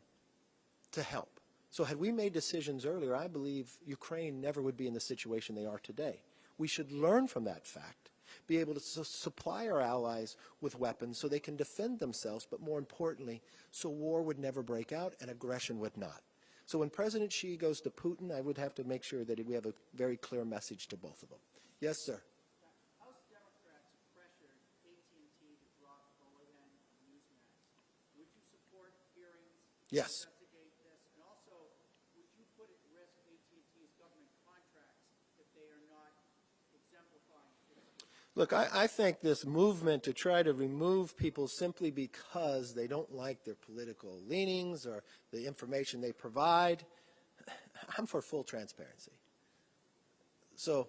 to help. So had we made decisions earlier, I believe Ukraine never would be in the situation they are today. We should learn from that fact, be able to su- supply our allies with weapons so they can defend themselves, but more importantly, so war would never break out and aggression would not. So when President Xi goes to Putin, I would have to make sure that we have a very clear message to both of them. Yes, sir. House Democrats pressured AT&T to drop OAN on Newsmax. Would you support hearings Yes. to investigate this? And also, would you put at risk AT&T's government contracts if they are not exemplifying this? Look, I, I think this movement to try to remove people simply because they don't like their political leanings or the information they provide, I'm for full transparency. So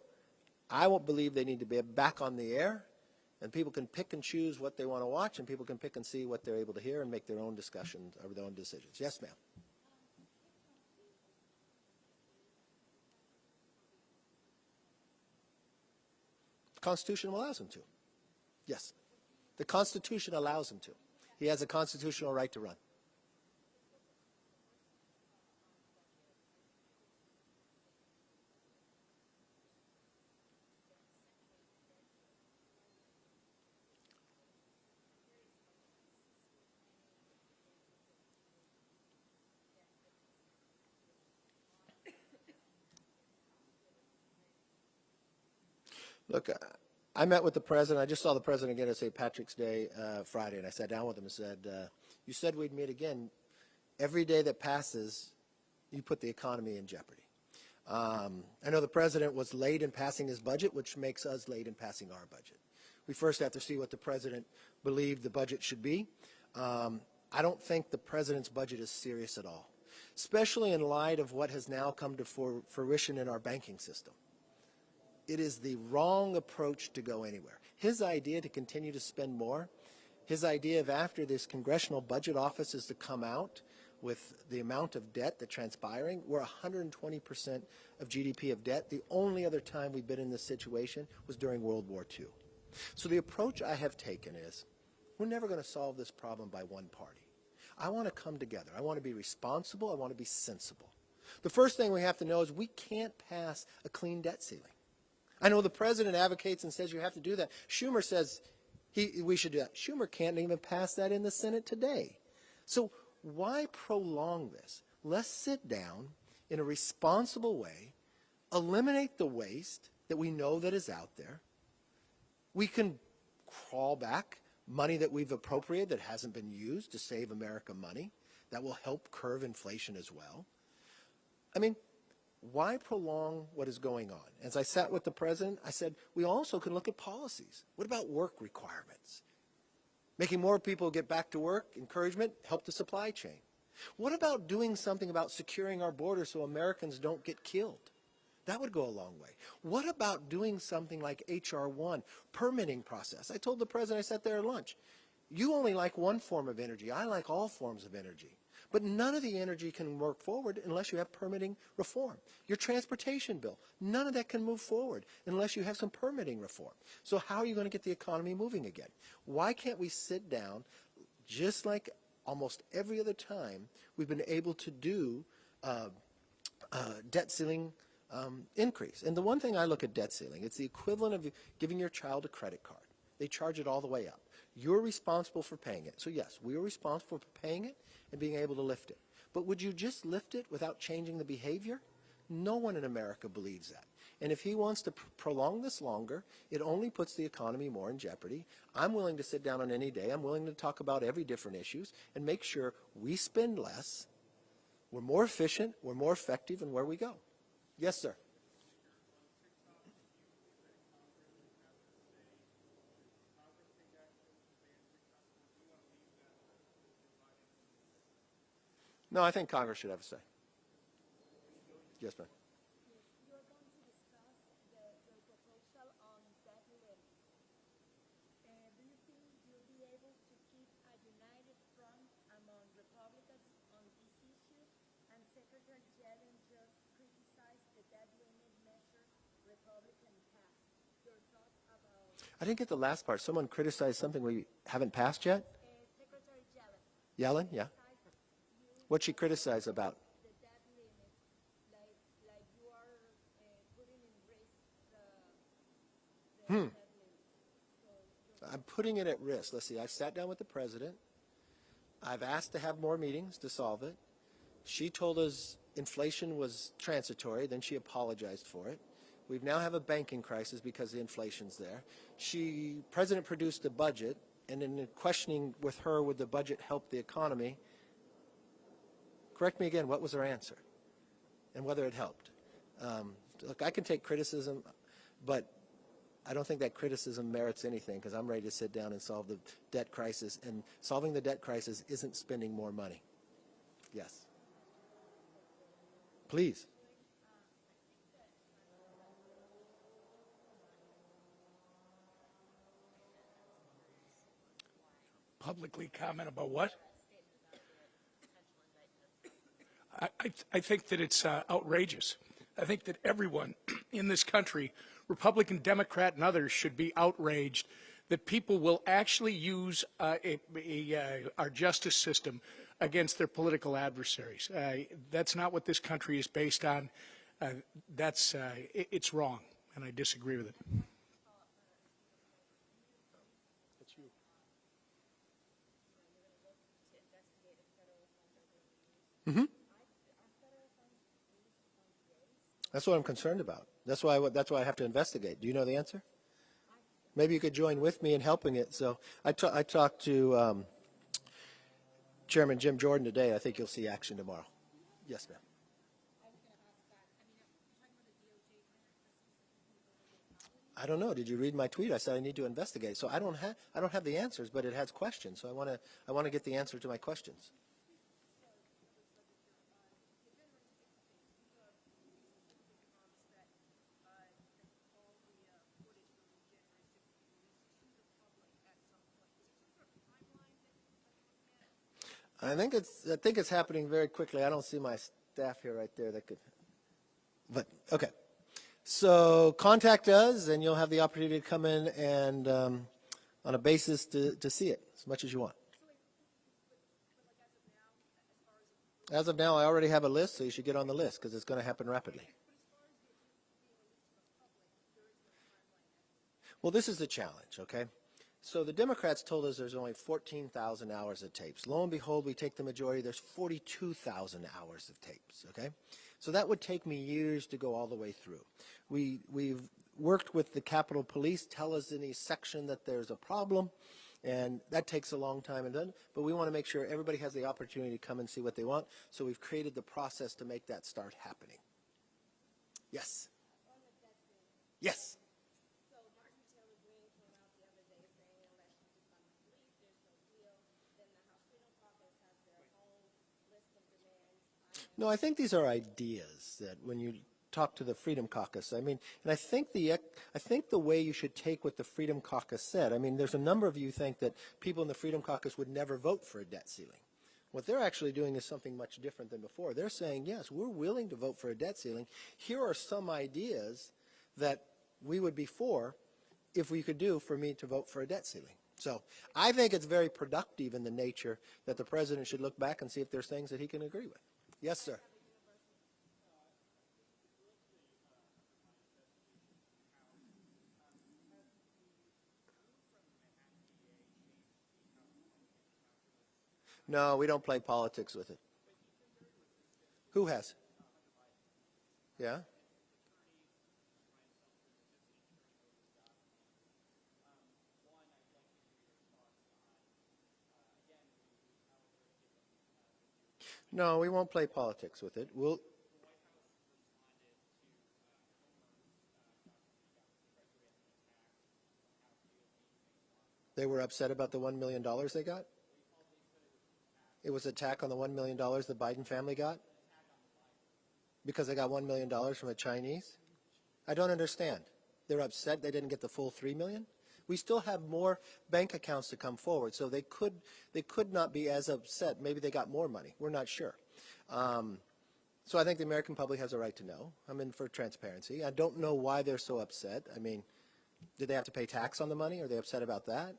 I won't believe they need to be back on the air, and people can pick and choose what they want to watch, and people can pick and see what they're able to hear and make their own discussions or their own decisions. Yes, ma'am. The Constitution allows him to. Yes. The Constitution allows him to. He has a constitutional right to run. Look, I- met with the president. I just saw the president again at St. Patrick's Day uh, Friday, and I sat down with him and said, uh, "You said we'd meet again. Every day that passes, you put the economy in jeopardy." Um, I know the president was late in passing his budget, which makes us late in passing our budget. We first have to see what the president believed the budget should be. Um, I don't think the president's budget is serious at all, especially in light of what has now come to fruition in our banking system it is the wrong approach to go anywhere. His idea to continue to spend more, his idea of after this congressional budget office is to come out with the amount of debt that's transpiring, we're 120% of GDP of debt. The only other time we've been in this situation was during World War II. So the approach I have taken is, we're never going to solve this problem by one party. I want to come together. I want to be responsible. I want to be sensible. The first thing we have to know is we can't pass a clean debt ceiling. I know the president advocates and says you have to do that. Schumer says he, we should do that. Schumer can't even pass that in the Senate today. So why prolong this? Let's sit down in a responsible way, eliminate the waste that we know that is out there. We can crawl back money that we've appropriated that hasn't been used to save America money. That will help curve inflation as well. I mean, why prolong what is going on? As I sat with the president, I said, we also can look at policies. What about work requirements? Making more people get back to work, encouragement, help the supply chain. What about doing something about securing our border so Americans don't get killed? That would go a long way. What about doing something like H.R. 1, permitting process? I told the president, I sat there at lunch, you only like one form of energy. I like all forms of energy. But none of the energy can work forward unless you have permitting reform. Your transportation bill, none of that can move forward unless you have some permitting reform. So how are you going to get the economy moving again? Why can't we sit down, just like almost every other time we've been able to do uh, uh, debt ceiling um, increase? And the one thing I look at debt ceiling, it's the equivalent of giving your child a credit card. They charge it all the way up. You're responsible for paying it. So yes, we are responsible for paying it and being able to lift it. But would you just lift it without changing the behavior? No one in America believes that. And if he wants to pr- prolong this longer, it only puts the economy more in jeopardy. I'm willing to sit down on any day. I'm willing to talk about every different issues and make sure we spend less, we're more efficient, we're more effective in where we go. Yes, sir. No, I think Congress should have a say. Yes, ma'am. You are going to discuss the, the proposal on debt limit. Uh, do you think you'll be able to keep a united front among Republicans on this issue? And Secretary Yellen just criticized I think Congress should have a say. Yes, ma'am. I didn't get the last part. Someone criticized something we haven't passed yet? uh, Secretary Yellen? Yellen, yeah. What'd she criticize about? the debt limit, like, like you are putting in risk the, the debt limit. I'm putting it at risk. Let's see, I sat down with the president. I've asked to have more meetings to solve it. She told us inflation was transitory, then she apologized for it. We now have a banking crisis because the inflation's there. She, president produced a budget, and in questioning with her, would the budget help the economy? Correct me again, what was her answer? And whether it helped? Um, look, I can take criticism, but I don't think that criticism merits anything because I'm ready to sit down and solve the debt crisis. And solving the debt crisis isn't spending more money. Yes. Please. publicly comment about what? I, I, think that it's uh, outrageous. I think that everyone in this country, Republican, Democrat, and others, should be outraged that people will actually use uh, a, a, uh, our justice system against their political adversaries. Uh, that's not what this country is based on. Uh, that's it, it's wrong, and I disagree with it. That's what I'm concerned about. That's why, I, that's why I have to investigate. Do you know the answer? maybe you could join with me in helping it. So I, I talked to um, Chairman Jim Jordan today. I think you'll see action tomorrow. Yes, ma'am. I don't know. Did you read my tweet? I said I need to investigate. So I don't have I don't have the answers, but it has questions. So I want to I want to get the answer to my questions. I think it's I think it's happening very quickly. I don't see my staff here right there that could. But okay. So contact us, and you'll have the opportunity to come in and, um, on a basis, to, to see it as much as you want. As of now, I already have a list, so you should get on the list because it's going to happen rapidly. Well, this is the challenge, okay? So the Democrats told us there's only 14,000 hours of tapes. Lo and behold, we take the majority, there's 42,000 hours of tapes, okay? So that would take me years to go all the way through. We, we've worked with the Capitol Police, tell us in each section that there's a problem, and that takes a long time and but we want to make sure everybody has the opportunity to come and see what they want, so we've created the process to make that start happening. Yes? Yes? So Marjorie Taylor Greene came out the other day saying unless you defund the police, there's no deal. Then the House Freedom Caucus has their own list of demands. No, I think these are ideas that when you talk to the Freedom Caucus, I mean, and I think the I think the way you should take what the Freedom Caucus said. I mean, there's a number of you think that people in the Freedom Caucus would never vote for a debt ceiling. What they're actually doing is something much different than before. They're saying, yes, we're willing to vote for a debt ceiling. Here are some ideas that we would be for if we could do for me to vote for a debt ceiling. So I think it's very productive in the nature that the president should look back and see if there's things that he can agree with. Yes, sir. No, we don't play politics with it. Who has? Yeah? No, we won't play politics with it. We'll. They were upset about the $1 million they got? It was attack on the $1 million the Biden family got? Because they got $1 million from a Chinese? I don't understand. They're upset they didn't get the full $3 million? We still have more bank accounts to come forward, so they could, they could not be as upset. Maybe they got more money. We're not sure. Um, so I think the American public has a right to know. I'm in for transparency. I don't know why they're so upset. I mean, did they have to pay tax on the money? Are they upset about that?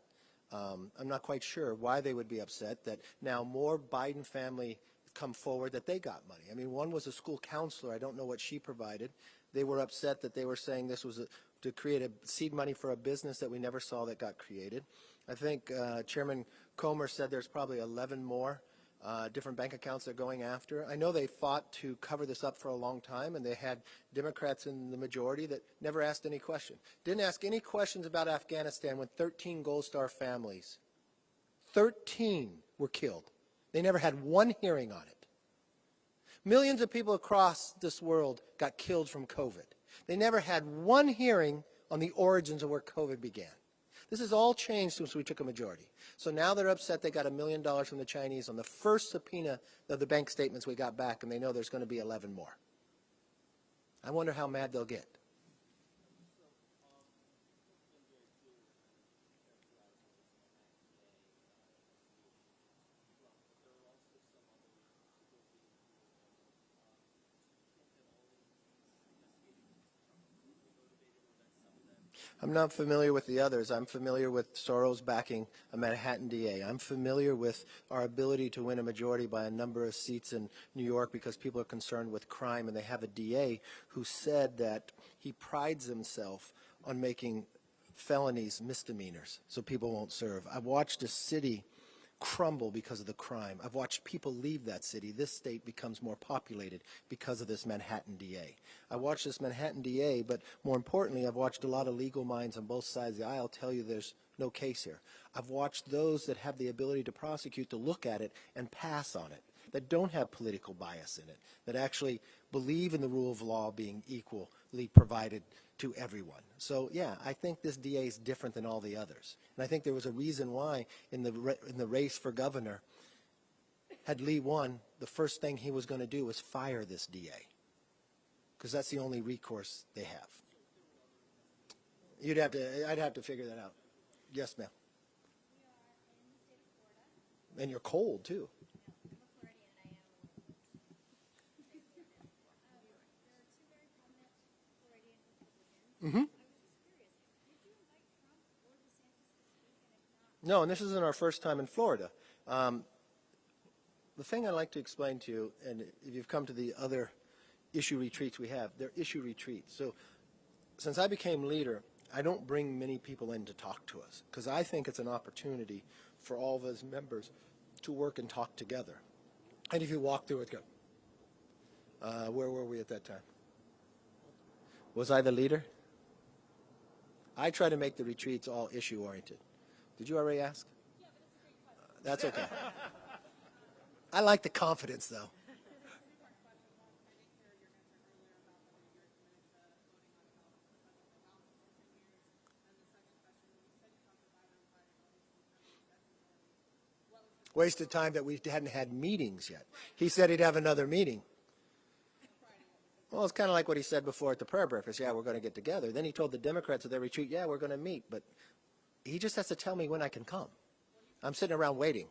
Um, I'm not quite sure why they would be upset that now more Biden family come forward that they got money. I mean, one was a school counselor. I don't know what she provided. They were upset that they were saying this was a, to create a seed money for a business that we never saw that got created. I think uh, Chairman Comer said there's probably 11 more uh, different bank accounts they're going after. I know they fought to cover this up for a long time, and they had Democrats in the majority that never asked any question. Didn't ask any questions about Afghanistan when 13 Gold Star families, 13 were killed. They never had one hearing on it. Millions of people across this world got killed from COVID. They never had one hearing on the origins of where COVID began. This has all changed since we took a majority. So now they're upset they got a million dollars from the Chinese on the first subpoena of the bank statements we got back, and they know there's going to be 11 more. I wonder how mad they'll get. I'm not familiar with the others. I'm familiar with Soros backing a Manhattan DA. I'm familiar with our ability to win a majority by a number of seats in New York because people are concerned with crime, and they have a DA who said that he prides himself on making felonies misdemeanors so people won't serve. I've watched a city crumble because of the crime. I've watched people leave that city. This state becomes more populated because of this Manhattan DA. I watched this Manhattan DA, but more importantly, I've watched a lot of legal minds on both sides of the aisle tell you there's no case here. I've watched those that have the ability to prosecute to look at it and pass on it, that don't have political bias in it, that actually believe in the rule of law being equally provided to everyone. So yeah, I think this DA is different than all the others. And I think there was a reason why in the, in the race for governor, had Lee won, the first thing he was going to do was fire this DA. Because that's the only recourse they have. You'd have to, I'd have to figure that out. Yes, ma'am. And you're cold, too. No, and this isn't our first time in Florida. Um, the thing I'd like to explain to you, and if you've come to the other issue retreats we have, they're issue retreats. So since I became leader, I don't bring many people in to talk to us because I think it's an opportunity for all of us members to work and talk together. And if you walk through it, go, uh, where were we at that time? Was I the leader? I try to make the retreats all issue oriented. Did you already ask? Uh, That's okay. I like the confidence, though. Wasted time that we hadn't had meetings yet. He said he'd have another meeting. Well, it's kind of like what he said before at the prayer breakfast. Yeah, we're going to get together. Then he told the Democrats at their retreat, yeah, we're going to meet. But he just has to tell me when I can come. I'm sitting around waiting.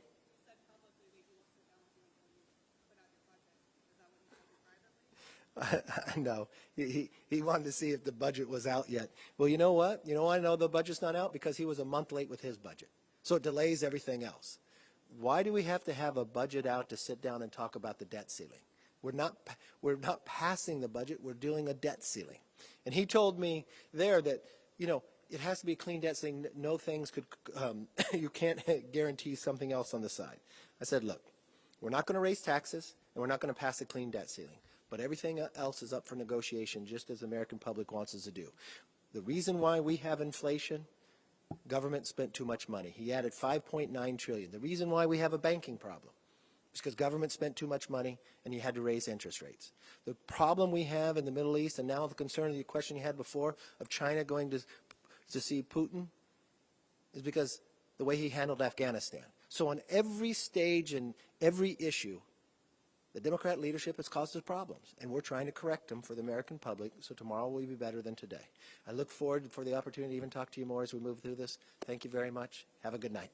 no, he, he, he wanted to see if the budget was out yet. Well, you know what? You know why I know the budget's not out? Because he was a month late with his budget. So it delays everything else. Why do we have to have a budget out to sit down and talk about the debt ceiling? We're not, we're not passing the budget, we're doing a debt ceiling. And he told me there that, you know, it has to be a clean debt ceiling, no things could, um, you can't guarantee something else on the side. I said, look, we're not going to raise taxes, and we're not going to pass a clean debt ceiling. But everything else is up for negotiation, just as the American public wants us to do. The reason why we have inflation, government spent too much money. He added 5.9 trillion. The reason why we have a banking problem is because government spent too much money and you had to raise interest rates. The problem we have in the Middle East, and now the concern of the question you had before of China going to, to see Putin, is because the way he handled Afghanistan. So on every stage and every issue, the Democrat leadership has caused us problems, and we're trying to correct them for the American public, so tomorrow will be better than today. I look forward for the opportunity to even talk to you more as we move through this. Thank you very much. Have a good night.